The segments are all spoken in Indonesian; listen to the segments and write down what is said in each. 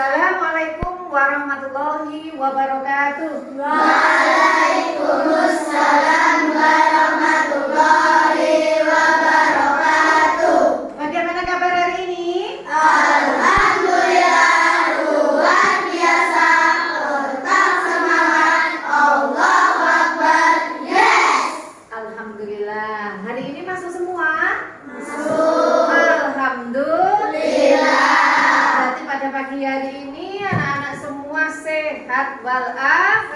Assalamualaikum warahmatullahi wabarakatuh. Waalaikumsalam warahmatullahi wabarakatuh. Bagaimana kabar hari ini? Alhamdulillah luar biasa. Tetap semangat. Allahu Akbar. Yes. Alhamdulillah. Hari ini masuk semua? Masuk. Alhamdulillah. Berarti pada pagi hari ini anak-anak semua sehat walafiat.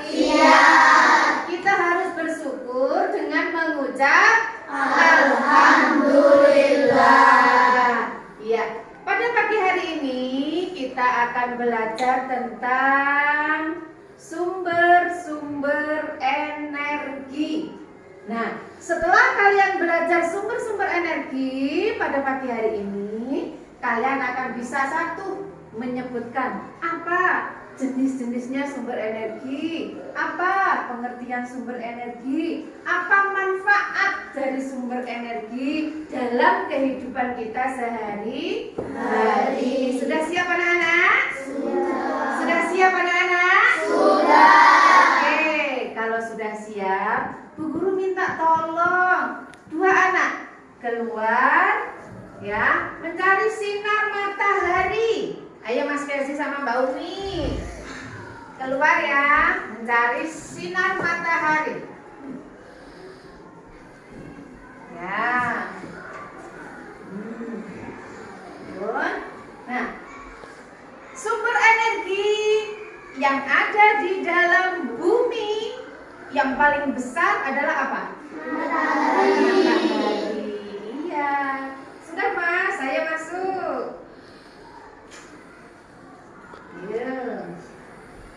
Kita harus bersyukur dengan mengucap Alhamdulillah. Iya. Pada pagi hari ini kita akan belajar tentang sumber-sumber energi. Nah, setelah kalian belajar sumber-sumber energi pada pagi hari ini, kalian akan bisa satu menyebutkan apa jenis-jenisnya sumber energi, apa pengertian sumber energi, apa manfaat dari sumber energi dalam kehidupan kita sehari-hari. Sudah siap anak-anak? Sudah siap anak-anak? Oke, kalau sudah siap, Bu Guru minta tolong dua anak keluar ya mencari sinar matahari. Ayo Mas Kelsi sama Mbak Umi keluar ya mencari sinar matahari. Ya. Hmm. Nah, sumber energi yang ada di dalam bumi yang paling besar adalah apa? Matahari. Iya. Sudah Mas, saya masuk. Iya.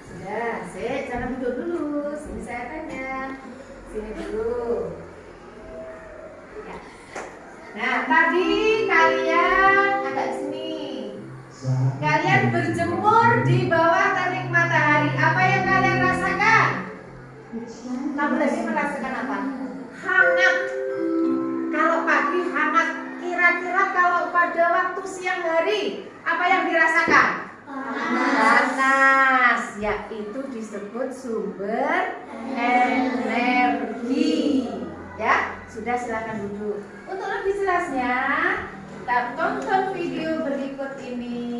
Sudah, saya jangan duduk dulu. Sini saya tanya. Sini dulu. Nah, tadi kalian agak sini. Kalian berjemur di bawah terik matahari. Apa yang kalian rasakan? Kamu lagi merasakan apa? Hangat. Kalau pagi hangat, kira-kira kalau pada waktu siang hari, apa yang dirasakan? Panas. Ya, itu disebut sumber energi. Ya, sudah silakan duduk. Untuk lebih jelasnya, kita tonton video berikut ini.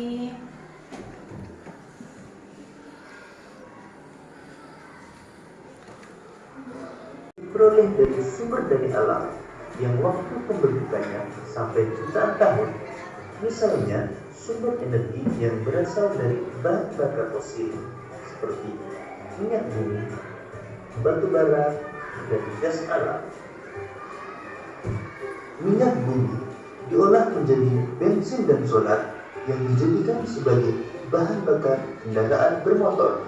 diperoleh dari sumber dari alam yang waktu pembentukannya sampai jutaan tahun. Misalnya, sumber energi yang berasal dari bahan bakar fosil seperti minyak bumi, batu bara, dan gas alam. Minyak bumi diolah menjadi bensin dan solar yang dijadikan sebagai bahan bakar kendaraan bermotor.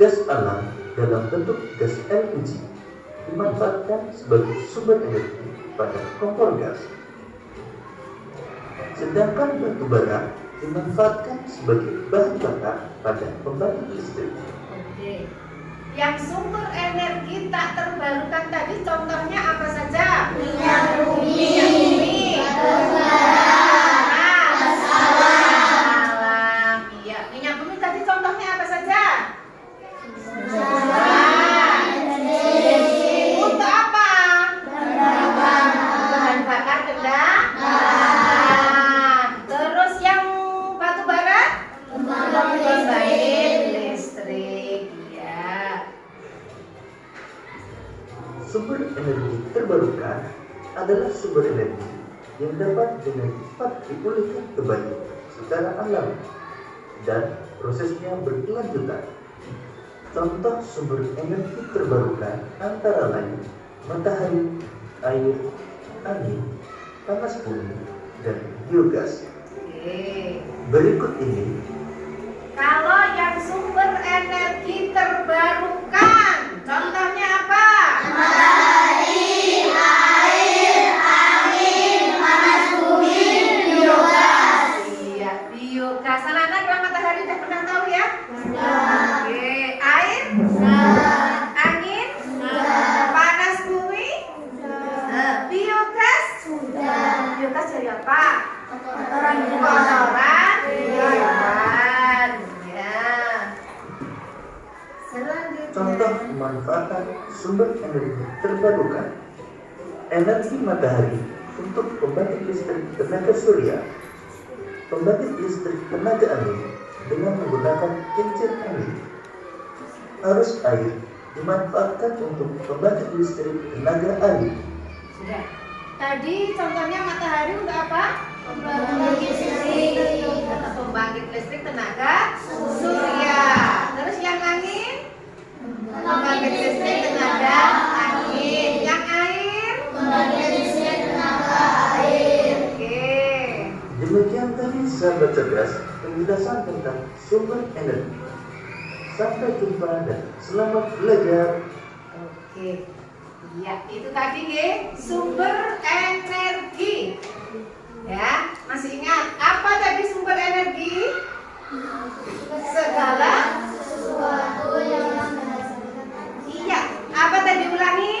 Gas alam dalam bentuk gas LPG dimanfaatkan sebagai sumber energi pada kompor gas. Sedangkan batu bara dimanfaatkan sebagai bahan bakar pada pembangkit listrik. Oke. Yang sumber energi tak terbarukan tadi contohnya apa saja? Minyak bumi. Minyak bumi. Batu bara. Adalah sumber energi yang dapat dengan cepat dipulihkan kembali secara alami dan prosesnya berkelanjutan. Contoh sumber energi terbarukan antara lain matahari, air, angin, panas bumi, dan biogas. Berikut ini Kalau sumber energi terbarukan. Energi matahari untuk pembangkit listrik tenaga surya, pembangkit listrik tenaga angin dengan menggunakan kincir angin. Arus air dimanfaatkan untuk pembangkit listrik tenaga air. Tadi contohnya matahari untuk apa? Pembangkit listrik. Pembangkit listrik tenaga surya. Listrik tenaga angin. Yang air? Listrik tenaga air. Oke. Demikian tadi sahabat cerdas penjelasan tentang sumber energi. Sampai jumpa dan selamat belajar. Oke. Ya, itu tadi nggih, sumber energi. Ya, masih ingat apa tadi sumber energi? Segala Sesuatu yang apa tadi ulangi?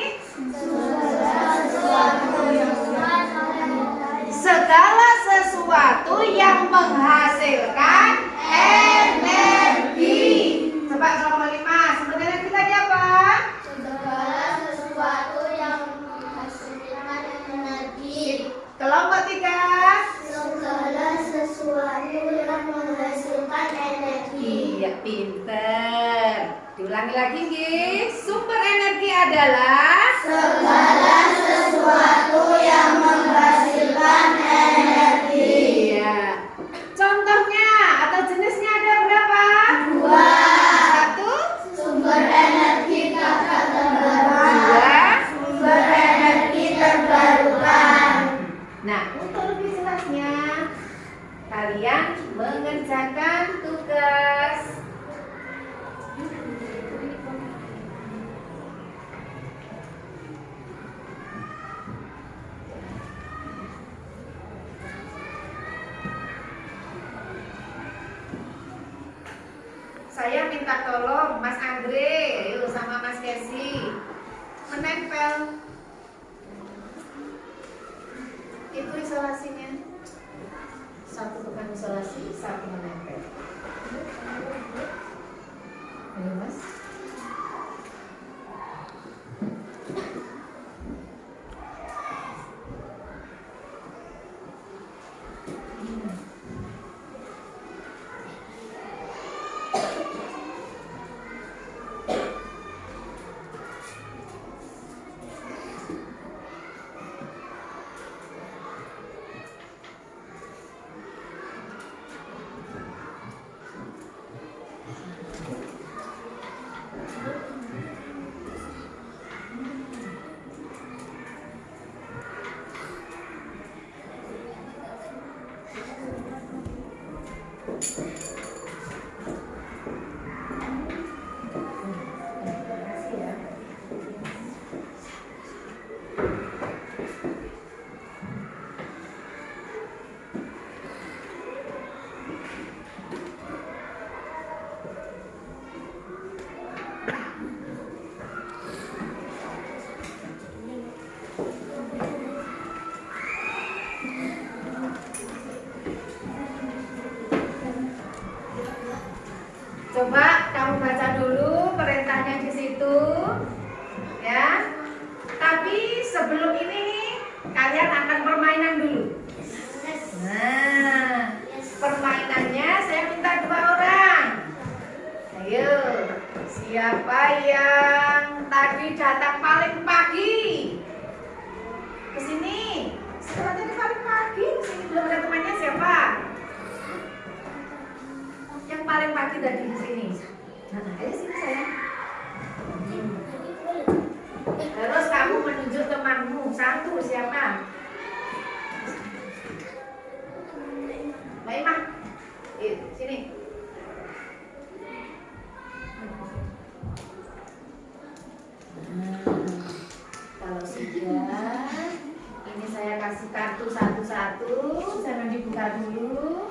Segala sesuatu yang menghasilkan energi. Coba kelompok lima, sumber energi tadi apa? segala sesuatu yang menghasilkan energi. Kelompok tiga. Segala sesuatu yang menghasilkan energi. Iya, pinter. Diulangi lagi, nggih. Sumber energi adalah Segala sesuatu yang menghasilkan energi. Iya. Contohnya atau jenisnya ada berapa? Dua. Satu, Sumber energi tak terbarukan. dua. Sumber energi terbarukan. Nah, untuk lebih jelasnya, kalian mengerjakan tugas. Saya minta tolong Mas Andre, yuk sama Mas Desi menempel itu isolasinya? Satu bukan isolasi satu menempel dibuka dulu.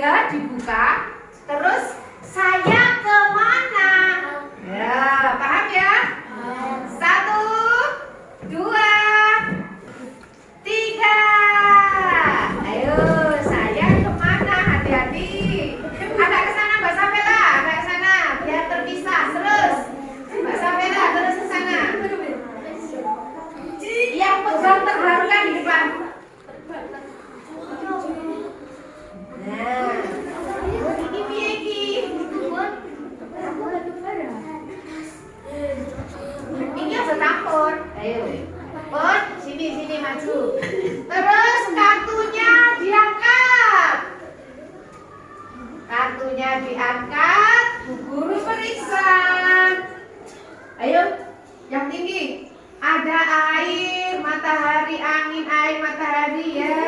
Dibuka, terus saya ke mana? Ya, paham ya? Satu, dua, tiga. Ayo, saya ke mana? Hati-hati. Agak ke sana, Mbak Sapela. Agak ke sana, biar terpisah. Terus, Mbak Sapela, terus ke sana. Yang pegang terbarukan di depan. Nah, ini piye iki? Ini harus campur. Ayo. Put, sini sini maju. Terus kartunya diangkat. Kartunya diangkat, Bu Guru periksa. Ayo, yang tinggi. Ada air, matahari, angin, air, matahari ya.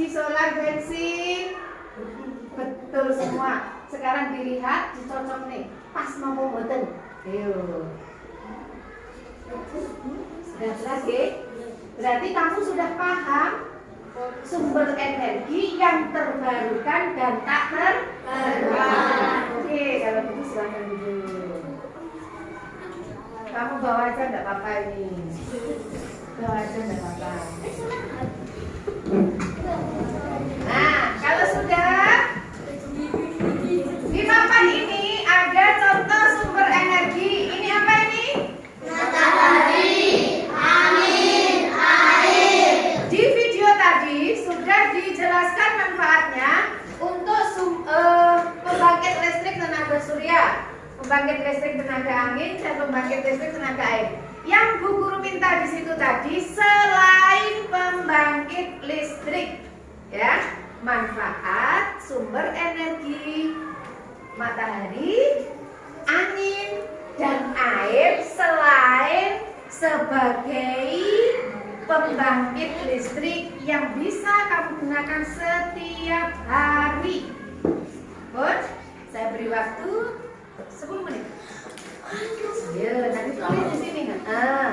LPG, solar, bensin. Betul semua. Sekarang dilihat, dicocok nih. Pas mau boten. Ayo. Sudah jelas ya? Berarti kamu sudah paham sumber energi yang terbarukan dan tak terbarukan. Oke, kalau begitu silakan duduk. Kamu bawa aja enggak apa-apa ini. Bawa aja enggak apa-apa. Pembangkit listrik tenaga angin, dan pembangkit listrik tenaga air. Yang Bu Guru minta di situ tadi selain pembangkit listrik, ya, manfaat sumber energi matahari, angin, dan air selain sebagai pembangkit listrik yang bisa kamu gunakan setiap hari. Bun, saya beri waktu 10 menit. Ya, nanti tulis di sini kan. Ah,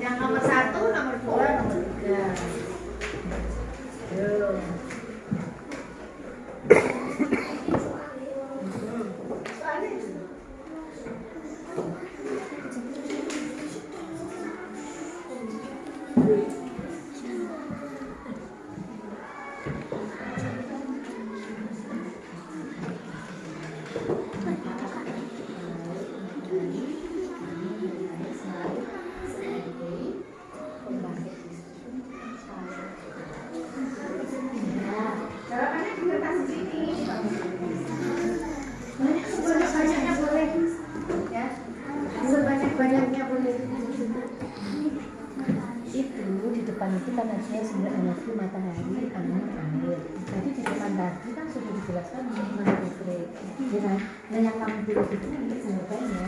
yang nomor satu, nomor dua, nomor tiga. Yo. Itu kan ada sumber energi matahari, angin, air. Jadi di depan tadi kan sudah dijelaskan mengenai listrik. Ya? Nah yang kamu pilih itu nanti jawabannya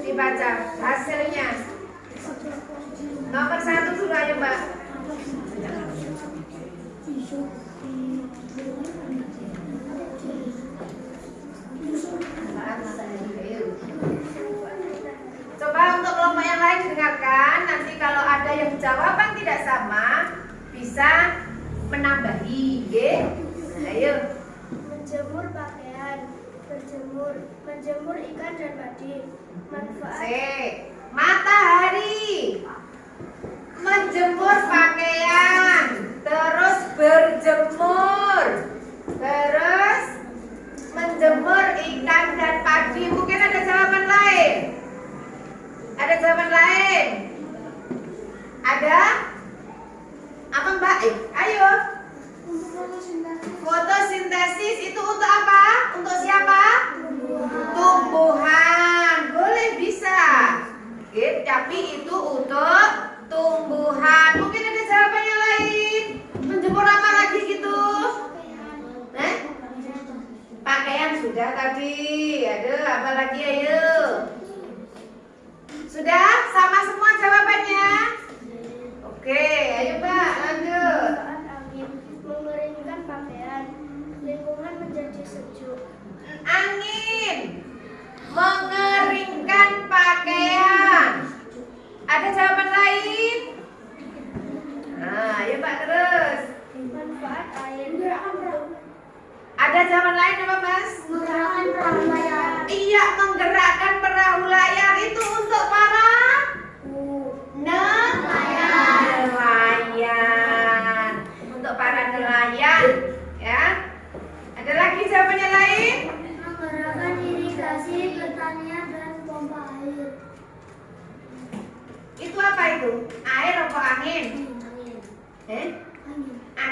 dibaca hasilnya. Nomor satu dulu ayo mbak. Coba untuk kelompok yang lain dengarkan. Nanti kalau ada yang jawaban tidak sama, bisa menambahi. Oke? Ayo. Menjemur pakaian, berjemur, menjemur ikan dan padi. C. Matahari. Menjemur pakaian, terus berjemur. Terus menjemur ikan dan padi. Mungkin ada jawaban lain. Ada jawaban lain? Ada? Apa Mbak? Eh, ayo. Fotosintesis itu untuk apa? Untuk siapa? Tumbuhan. Boleh bisa. Oke, tapi itu untuk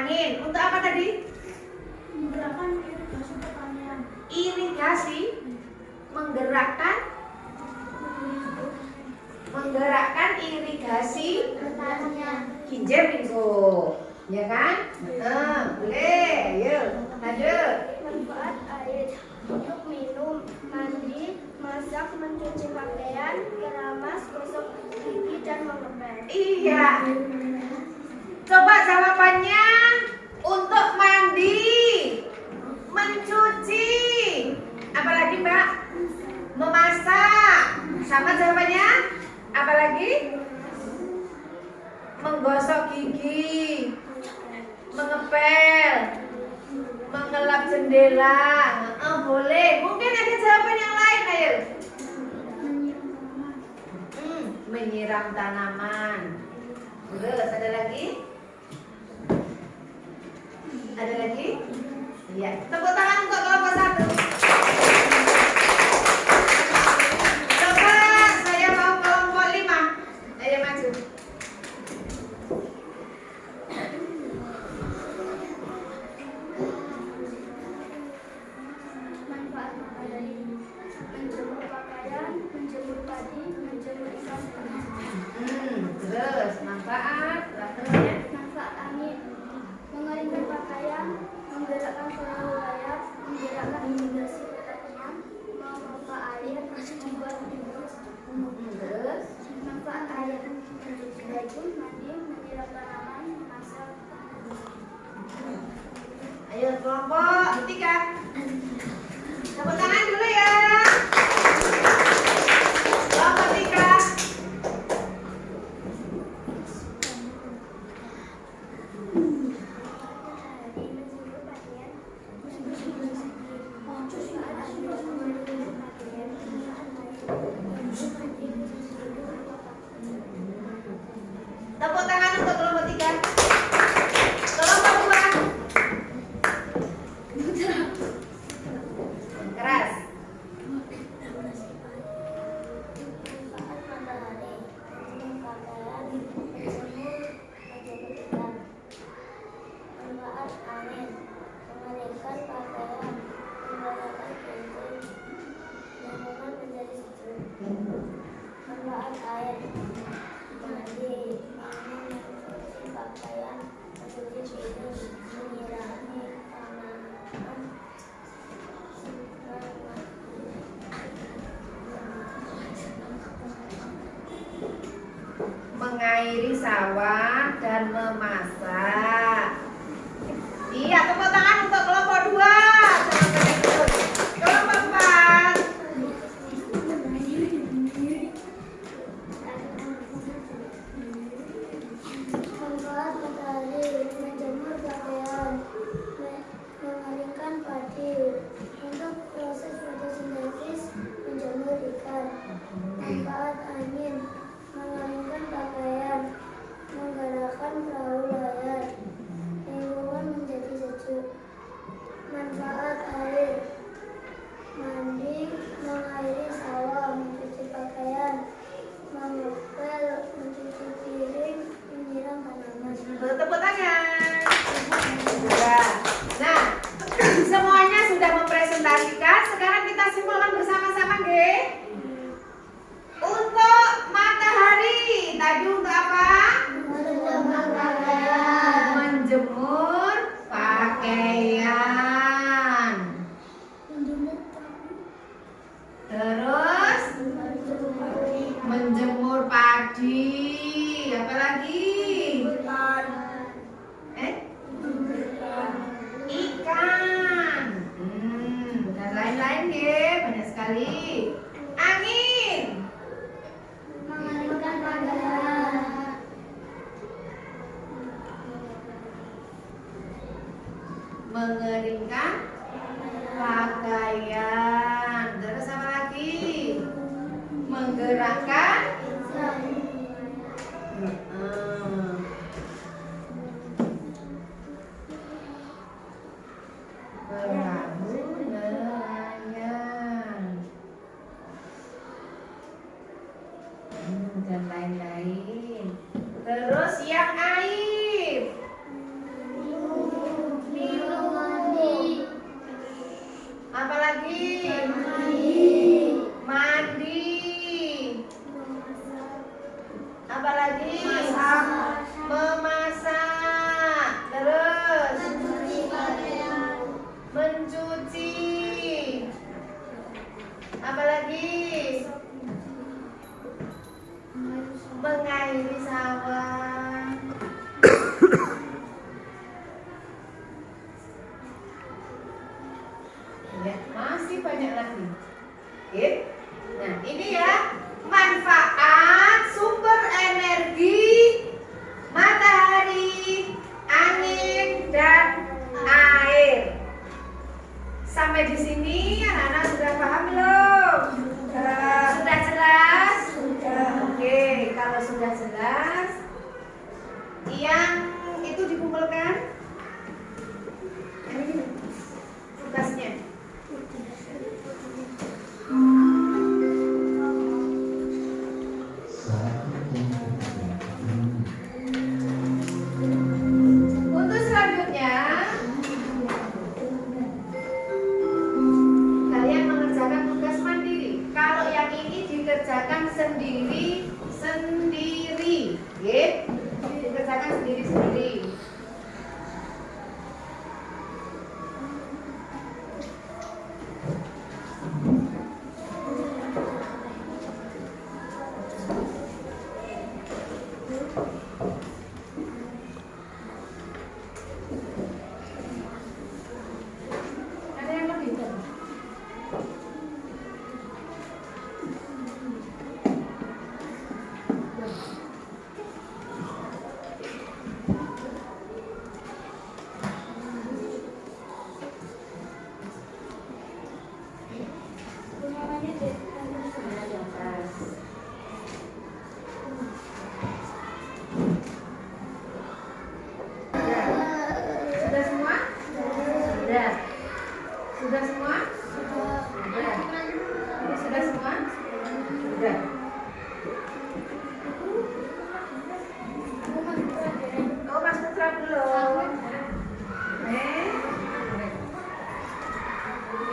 angin. Untuk apa tadi? Menggerakkan irigasi pertanian. Irigasi menggerakkan menggerakkan irigasi pertanian. Kinjer minggu, ya kan? Nah, boleh. Yuk, lanjut. Manfaat air untuk minum, mandi, masak, mencuci pakaian, keramas, gosok gigi dan mengepel. Iya. Coba jawabannya untuk mandi, mencuci, apalagi Mbak? Memasak. Sama jawabannya? Apalagi? Menggosok gigi, mengepel, mengelap jendela. Oh, boleh. Mungkin ada jawaban yang lain, ayo. Hmm, menyiram tanaman. Terus ada lagi? Ada lagi? Iya. Tepuk tangan untuk kelompok satu.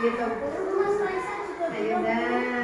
Gitu. Mas Faisal juga Ayo belum. dah.